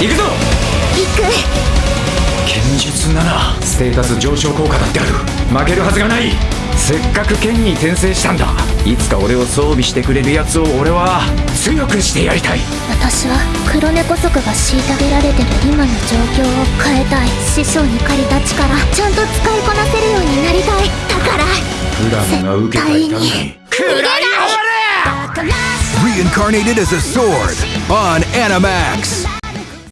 行くぞ！行く。剣術ならステータス上昇効果だってある。負けるはずがない。せっかく剣に転生したんだ。いつか俺を装備してくれるやつを俺は強くしてやりたい。私は黒猫族が虐げられてる今の状況を変えたい。師匠に借りた力ちゃんと使いこなせるようになりたい。だからプラムが受けた痛み逃げな Reincarnated as a sword on Animax.